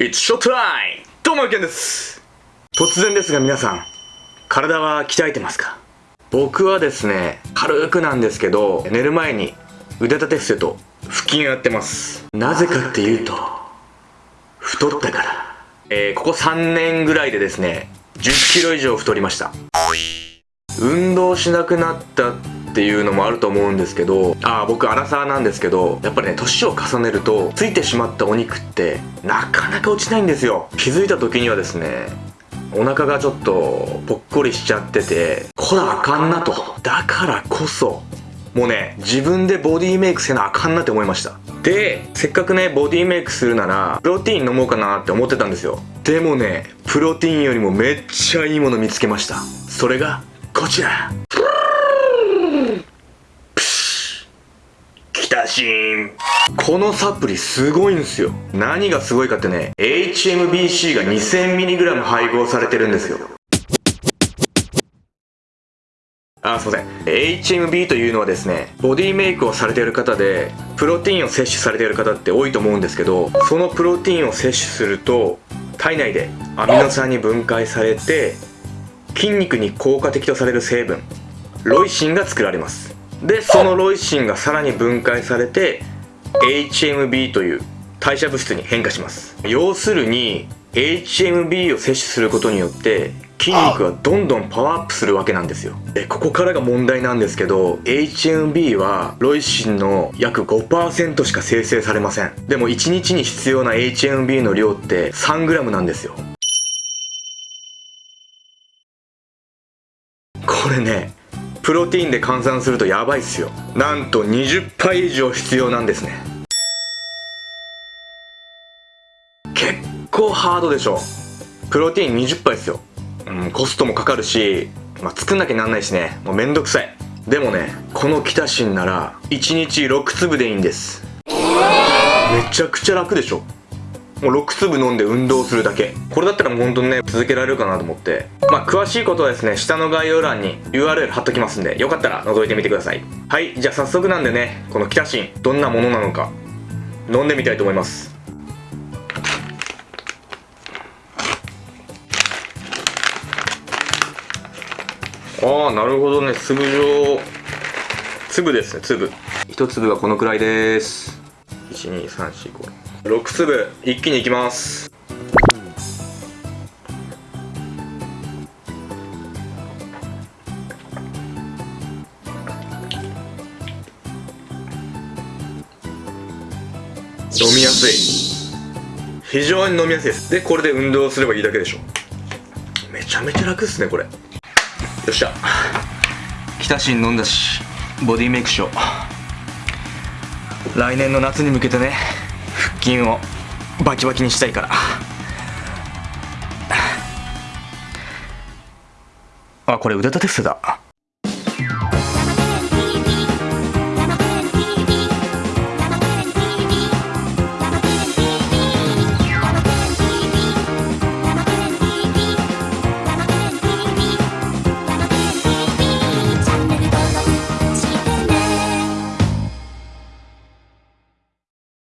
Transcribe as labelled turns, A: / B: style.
A: It's showtime! どうも、ケンです。突然ですが皆さん、体は鍛えてますか？僕はですね、軽くなんですけど、寝る前に腕立て伏せと腹筋をやってます。なぜかっていうと、太ったから。えー、ここ3年ぐらいでですね、10キロ以上太りました。運動しなくなったっていうのもあると思うんですけどああ僕アラサーなんですけどやっぱりね年を重ねるとついてしまったお肉ってなかなか落ちないんですよ。気づいた時にはですねお腹がちょっとぽっこりしちゃっててこらあかんなと。だからこそもうね自分でボディメイクせなあかんなって思いました。でせっかくねボディメイクするならプロテイン飲もうかなって思ってたんですよ。でもねプロテインよりもめっちゃいいもの見つけました。それがこちら。このサプリすごいんですよ。何がすごいかってね HMBC が 2000mg 配合されてるんですよ。あ、すいません。HMB というのはですね、ボディメイクをされている方で、プロテインを摂取されている方って多いと思うんですけど、そのプロテインを摂取すると、体内でアミノ酸に分解されて、筋肉に効果的とされる成分、ロイシンが作られます。でそのロイシンがさらに分解されて HMB という代謝物質に変化します。要するに HMB を摂取することによって筋肉がどんどんパワーアップするわけなんですよ。でここからが問題なんですけど HMB はロイシンの約5%しか生成されません。でも1日に必要な HMB の量って 3g なんですよ。これねプロテインで換算するとやばいっすよ。なんと20杯以上必要なんですね。結構ハードでしょ。プロテイン20杯っすよ、うん、コストもかかるし、まあ、作んなきゃなんないしね。もうめんどくさい。でもねこのキタシンなら1日6粒でいいんです。めちゃくちゃ楽でしょ。もう6粒飲んで運動するだけ。これだったらもう本当にね続けられるかなと思って。まあ詳しいことはですね下の概要欄に URL 貼っときますんでよかったら覗いてみてください。はいじゃあ早速なんでねこのキタシンどんなものなのか飲んでみたいと思います。ああなるほどね。粒状。粒ですね粒。一粒がこのくらいです。12345 6粒一気にいきます。飲みやすい。非常に飲みやすいです。でこれで運動すればいいだけでしょ。めちゃめちゃ楽っすねこれ。よっしゃ。キタシン飲んだしボディメイクしよう。来年の夏に向けてね。筋をバキバキにしたいから。あこれ腕立て伏せだ。